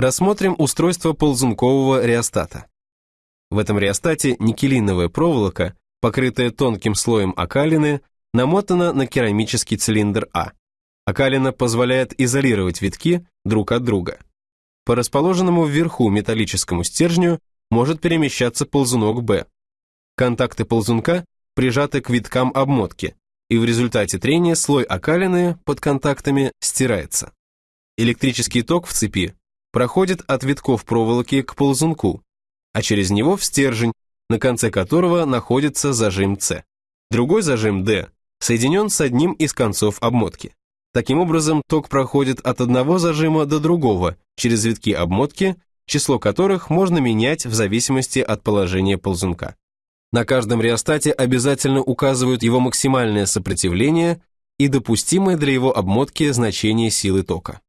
Рассмотрим устройство ползункового реостата. В этом реостате никелиновая проволока, покрытая тонким слоем окалины, намотана на керамический цилиндр А. Окалина позволяет изолировать витки друг от друга. По расположенному вверху металлическому стержню может перемещаться ползунок Б. Контакты ползунка прижаты к виткам обмотки, и в результате трения слой окалины под контактами стирается. Электрический ток в цепи проходит от витков проволоки к ползунку, а через него в стержень, на конце которого находится зажим С. Другой зажим D соединен с одним из концов обмотки. Таким образом, ток проходит от одного зажима до другого через витки обмотки, число которых можно менять в зависимости от положения ползунка. На каждом реостате обязательно указывают его максимальное сопротивление и допустимое для его обмотки значение силы тока.